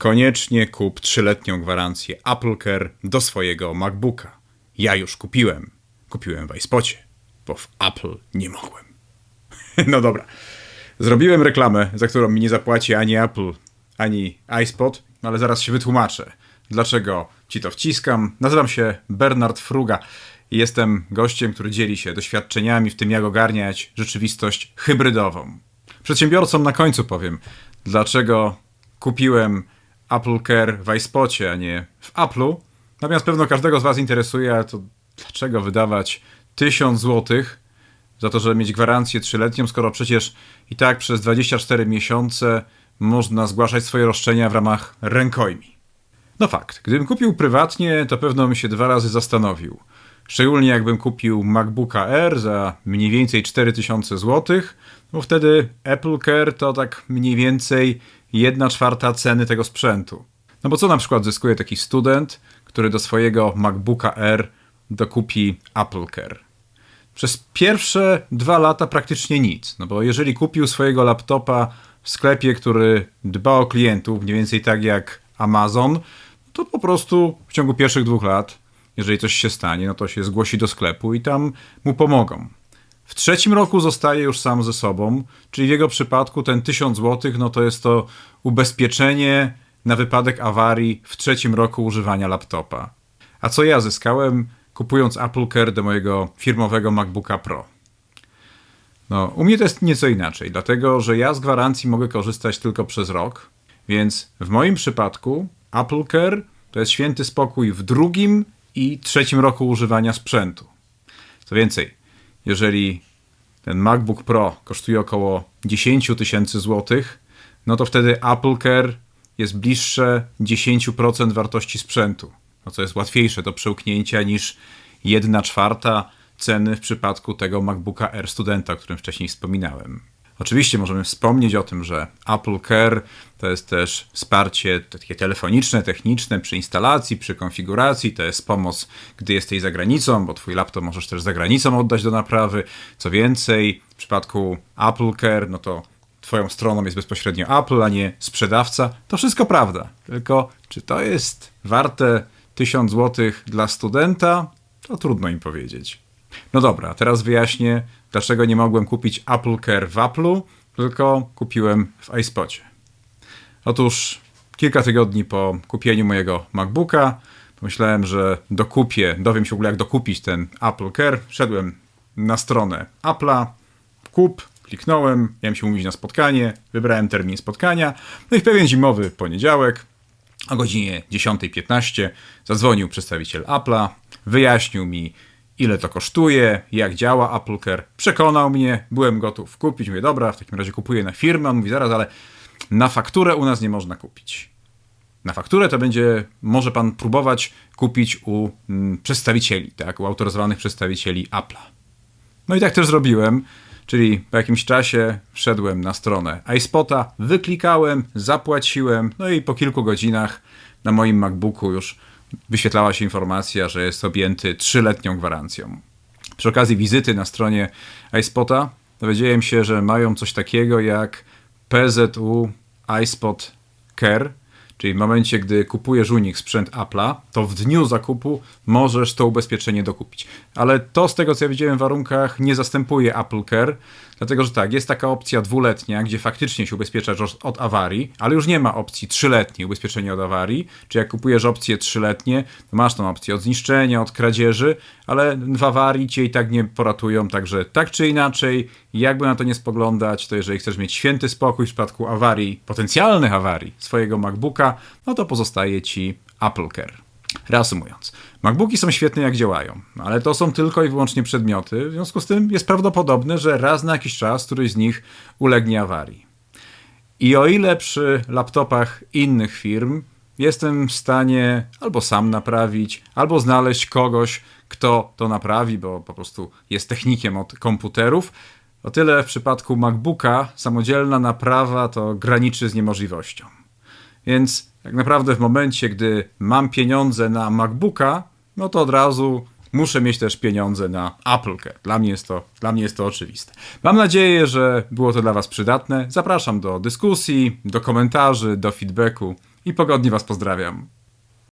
Koniecznie kup trzyletnią gwarancję AppleCare do swojego MacBooka. Ja już kupiłem. Kupiłem w iSpocie, bo w Apple nie mogłem. No dobra. Zrobiłem reklamę, za którą mi nie zapłaci ani Apple, ani iSpot, ale zaraz się wytłumaczę. Dlaczego ci to wciskam? Nazywam się Bernard Fruga i jestem gościem, który dzieli się doświadczeniami w tym, jak ogarniać rzeczywistość hybrydową. Przedsiębiorcom na końcu powiem, dlaczego kupiłem Apple Care w iSpocie, a nie w Apple'u. Natomiast pewno każdego z Was interesuje, to dlaczego wydawać 1000 złotych za to, żeby mieć gwarancję trzyletnią, skoro przecież i tak przez 24 miesiące można zgłaszać swoje roszczenia w ramach rękojmi. No fakt, gdybym kupił prywatnie, to pewno bym się dwa razy zastanowił. Szczególnie jakbym kupił MacBooka Air za mniej więcej 4000 zł, bo wtedy Apple Care to tak mniej więcej 1 czwarta ceny tego sprzętu. No bo co na przykład zyskuje taki student, który do swojego MacBooka Air dokupi Apple Care? Przez pierwsze dwa lata praktycznie nic, no bo jeżeli kupił swojego laptopa w sklepie, który dba o klientów, mniej więcej tak jak Amazon, to po prostu w ciągu pierwszych dwóch lat, jeżeli coś się stanie, no to się zgłosi do sklepu i tam mu pomogą. W trzecim roku zostaje już sam ze sobą, czyli w jego przypadku ten 1000 zł, no to jest to ubezpieczenie na wypadek awarii w trzecim roku używania laptopa. A co ja zyskałem kupując Apple Care do mojego firmowego MacBooka Pro? No, u mnie to jest nieco inaczej, dlatego że ja z gwarancji mogę korzystać tylko przez rok, więc w moim przypadku Apple Care to jest święty spokój w drugim i trzecim roku używania sprzętu. Co więcej, jeżeli ten MacBook Pro kosztuje około 10 tysięcy złotych, no to wtedy Apple Care jest bliższe 10% wartości sprzętu, no co jest łatwiejsze do przełknięcia niż 1 czwarta ceny w przypadku tego MacBooka Air Studenta, o którym wcześniej wspominałem. Oczywiście możemy wspomnieć o tym, że Apple Care to jest też wsparcie takie telefoniczne, techniczne przy instalacji, przy konfiguracji, to jest pomoc, gdy jesteś za granicą, bo twój laptop możesz też za granicą oddać do naprawy. Co więcej, w przypadku Apple Care, no to twoją stroną jest bezpośrednio Apple, a nie sprzedawca. To wszystko prawda. Tylko czy to jest warte 1000 zł dla studenta? To trudno im powiedzieć. No dobra, teraz wyjaśnię, dlaczego nie mogłem kupić Apple Care w Apple'u, tylko kupiłem w iSpocie. Otóż kilka tygodni po kupieniu mojego MacBooka pomyślałem, że dokupię, dowiem się w ogóle jak dokupić ten Apple Care. Wszedłem na stronę Apple'a, kup, kliknąłem, miałem się umówić na spotkanie, wybrałem termin spotkania, no i w pewien zimowy poniedziałek o godzinie 10.15 zadzwonił przedstawiciel Apple'a, wyjaśnił mi ile to kosztuje, jak działa Apple Care. Przekonał mnie, byłem gotów kupić. Mówię, dobra, w takim razie kupuję na firmę. On mówi, zaraz, ale na fakturę u nas nie można kupić. Na fakturę to będzie, może pan próbować kupić u mm, przedstawicieli, tak, u autoryzowanych przedstawicieli Apple'a. No i tak też zrobiłem, czyli po jakimś czasie wszedłem na stronę iSpota, wyklikałem, zapłaciłem, no i po kilku godzinach na moim MacBooku już wyświetlała się informacja, że jest objęty trzyletnią gwarancją. Przy okazji wizyty na stronie iSpota dowiedziałem się, że mają coś takiego jak PZU iSpot Care, Czyli w momencie, gdy kupujesz u nich sprzęt Apple'a, to w dniu zakupu możesz to ubezpieczenie dokupić. Ale to z tego, co ja widziałem w warunkach, nie zastępuje Apple Care, dlatego że tak, jest taka opcja dwuletnia, gdzie faktycznie się ubezpieczasz od awarii, ale już nie ma opcji trzyletniej ubezpieczenia od awarii. Czy jak kupujesz opcje trzyletnie, to masz tą opcję od zniszczenia, od kradzieży, ale w awarii cię i tak nie poratują, także tak czy inaczej, jakby na to nie spoglądać, to jeżeli chcesz mieć święty spokój w przypadku awarii, potencjalnych awarii swojego MacBooka, no to pozostaje ci Apple Care. Reasumując, MacBooki są świetne jak działają, ale to są tylko i wyłącznie przedmioty, w związku z tym jest prawdopodobne, że raz na jakiś czas któryś z nich ulegnie awarii. I o ile przy laptopach innych firm jestem w stanie albo sam naprawić, albo znaleźć kogoś, kto to naprawi, bo po prostu jest technikiem od komputerów, o tyle w przypadku MacBooka samodzielna naprawa to graniczy z niemożliwością. Więc tak naprawdę w momencie, gdy mam pieniądze na MacBooka, no to od razu muszę mieć też pieniądze na Apple Care. Dla mnie jest to, dla mnie jest to oczywiste. Mam nadzieję, że było to dla Was przydatne. Zapraszam do dyskusji, do komentarzy, do feedbacku. i pogodnie Was pozdrawiam.